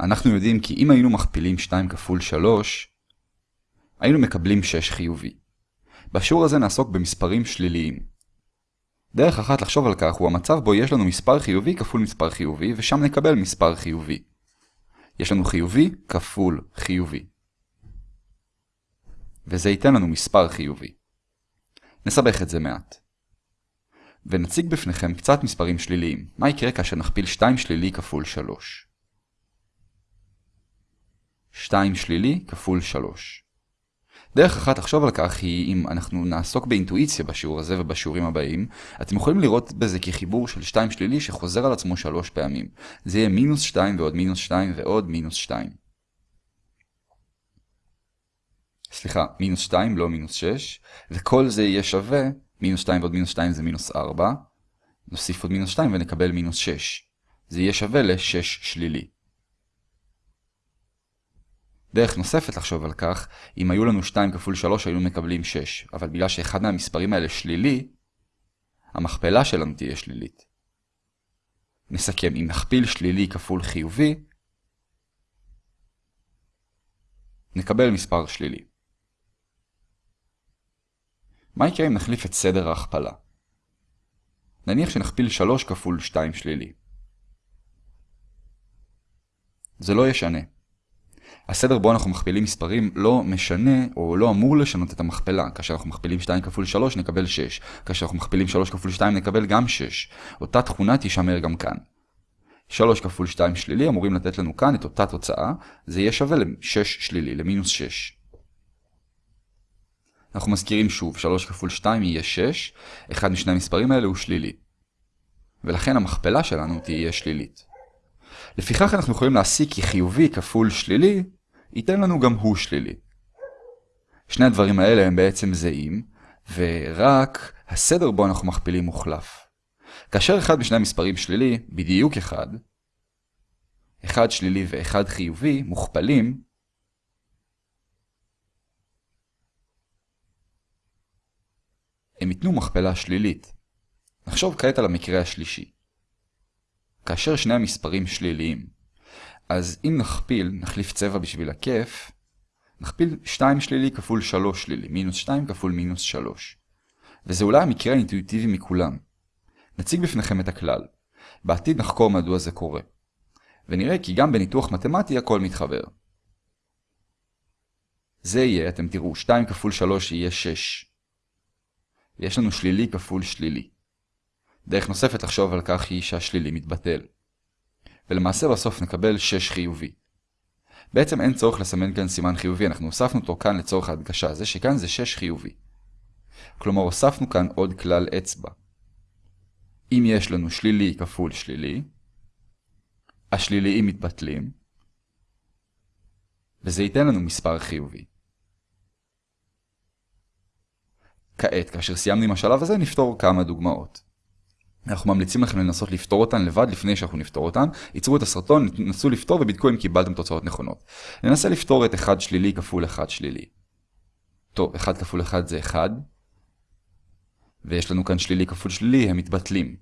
אנחנו יודעים כי אם היינו מכפילים 2 כפול 3, היינו מקבלים 6 חיובי. בשיעור הזה נעסוק במספרים שליליים. דרך אחת לחשוב על כך הוא המצב בו יש לנו מספר חיובי כפול מספר חיובי, ושם נקבל מספר חיובי. יש לנו חיובי כפול חיובי. וזה ייתן לנו מספר חיובי. נסבך את זה מעט. ונציג בפניכם קצת מספרים שליליים. מה יקרה כאשר נכפיל 2 שלילי כפול 3? 2 שלילי כפול 3. דרך אחת לחשוב על כך היא אם אנחנו נעסוק באינטואיציה בשיעור הזה ובשיעורים הבאים, אתם יכולים לראות בזה כחיבור של 2 שלילי שחוזר על עצמו 3 פעמים. זה יהיה מינוס 2 ועוד מינוס 2 ועוד מינוס 2. סליחה, מינוס 2 לא מינוס 6, וכל זה יהיה שווה, מינוס 2 ועוד מינוס 2 זה מינוס 4, נוסיף עוד מינוס 2 ונקבל מינוס 6. זה יהיה שווה ל-6 שלילי. דרך נוספת לחשוב על כך, אם היו לנו 2 כפול 3 היינו מקבלים 6, אבל בגלל שאחד מהמספרים האלה שלילי, המכפלה שלנו תהיה שלילית. נסכם, אם נכפיל שלילי כפול חיובי, נקבל מספר שלילי. מה יקרה אם נחליף את סדר ההכפלה? נניח שנכפיל 3 כפול 2 שלילי. זה לא ישנה. הסדר בו אנחנו מכפילים מספרים לא משנה או לא אמור לשנות את המכפלה. כאשר אנחנו מכפילים 2 כפול 3 נקבל 6. כאשר אנחנו מכפילים 3 כפול 2 נקבל גם 6. אותה תכונה תישמר גם כאן. 3 כפול 2 שלילי אמורים לתת לנו כאן את אותה תוצאה. זה יהיה שווה ל-6 שלילי, למינוס 6. אנחנו מזכירים שוב, 3 כפול 2 יהיה 6, אחד משני המספרים האלה הוא שלילי. ולכן המכפלה שלנו תהיה שלילית. לפיכך אנחנו יכולים להסיק כי חיובי כפול שלילי ייתן לנו גם הוא שלילי. שני הדברים האלה הם בעצם זהים, ורק הסדר בו אנחנו מכפילים מוחלף. כאשר אחד משני המספרים שלילי, בדיוק אחד, אחד שלילי ואחד חיובי מוכפלים, הם ייתנו מכפלה שלילית. נחשוב כעת על המקרה השלישי. כאשר שני המספרים שליליים, אז אם נכפיל, נחליף צבע בשביל הכיף, נכפיל 2 שלילי כפול 3 שלילי, מינוס 2 כפול מינוס 3. וזה אולי המקרה האינטואיטיבי מכולם. נציג בפניכם את הכלל. בעתיד נחקור מדוע זה קורה. ונראה כי גם בניתוח מתמטי הכל מתחבר. זה יהיה, אתם תראו, 2 כפול 3 יהיה 6. ויש לנו שלילי כפול שלילי. דרך נוספת לחשוב על כך היא שהשלילי מתבטל. ולמעשה בסוף נקבל 6 חיובי. בעצם אין צורך לסמן כאן סימן חיובי, אנחנו הוספנו אותו כאן לצורך ההדגשה, זה שכאן זה 6 חיובי. כלומר הוספנו כאן עוד כלל אצבע. אם יש לנו שלילי כפול שלילי, השליליים מתבטלים, וזה ייתן לנו מספר חיובי. כעת, כאשר סיימנו עם השלב הזה, נפתור כמה דוגמאות. אנחנו ממליצים לכם לנסות לפתור אותן לבד לפני שאנחנו נפתור אותן. ייצרו את הסרטון, נסו לפתור ובדקו אם קיבלתם תוצאות נכונות. ננסה לפתור את 1 שלילי כפול 1 שלילי. טוב, 1 כפול 1 זה 1. ויש לנו כאן שלילי כפול שלילי, הם מתבטלים.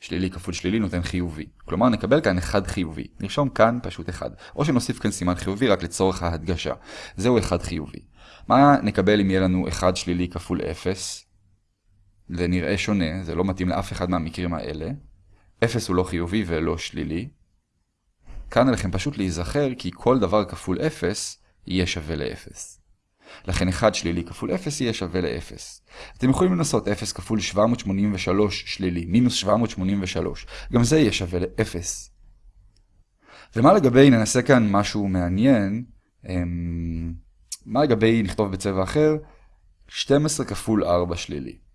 שלילי כפול שלילי נותן חיובי. כלומר נקבל כאן 1 חיובי. נרשום כאן פשוט 1. או שנוסיף כאן סימן חיובי רק לצורך ההדגשה. זהו 1 חיובי. מה נקבל אם יהיה לנו 1 שלילי כפול 0? זה נראה שונה, זה לא מתאים לאף אחד מהמקרים האלה. 0 הוא לא חיובי ולא שלילי. כאן עליכם פשוט להיזכר כי כל דבר כפול 0 יהיה שווה ל-0. לכן 1 שלילי כפול 0 יהיה שווה ל-0. אתם יכולים לנסות 0 כפול 783 שלילי, מינוס 783. גם זה יהיה שווה ל-0. ומה לגבי, ננסה כאן משהו מעניין, אמ, מה לגבי נכתוב בצבע אחר? 12 כפול 4 שלילי.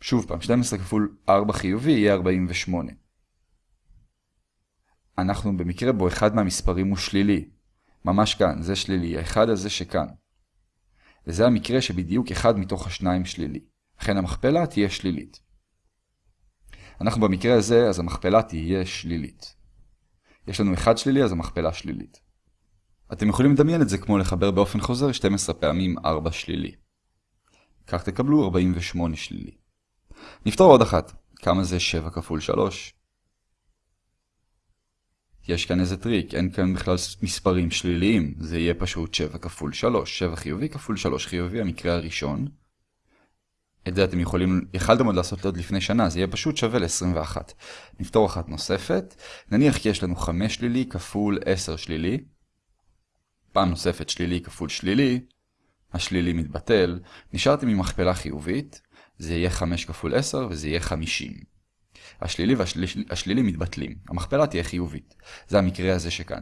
שוב פעם, 12 כפול 4 חיובי יהיה 48. אנחנו במקרה בו אחד מהמספרים הוא שלילי. ממש כאן, זה שלילי, האחד הזה שכאן. וזה המקרה שבדיוק אחד מתוך השניים שלילי. לכן המכפלה תהיה שלילית. אנחנו במקרה הזה, אז המכפלה תהיה שלילית. יש לנו אחד שלילי, אז המכפלה שלילית. אתם יכולים לדמיין את זה כמו לחבר באופן חוזר 12 פעמים 4 שלילי. כך תקבלו 48 שלילי. נפתור עוד אחת. כמה זה 7 כפול 3? יש כאן איזה טריק, אין כאן בכלל מספרים שליליים, זה יהיה פשוט 7 כפול 3, 7 חיובי כפול 3 חיובי, המקרה הראשון. את זה אתם יכולים, יכלתם עוד לעשות עוד לפני שנה, זה יהיה פשוט שווה ל-21. נפתור אחת נוספת, נניח כי יש לנו 5 שלילי כפול 10 שלילי, פעם נוספת שלילי כפול שלילי, השלילי מתבטל, נשארתם עם מכפלה חיובית, זה יהיה 5 כפול 10 וזה יהיה 50. השלילי והשלילי מתבטלים, המכפלה תהיה חיובית. זה המקרה הזה שכאן.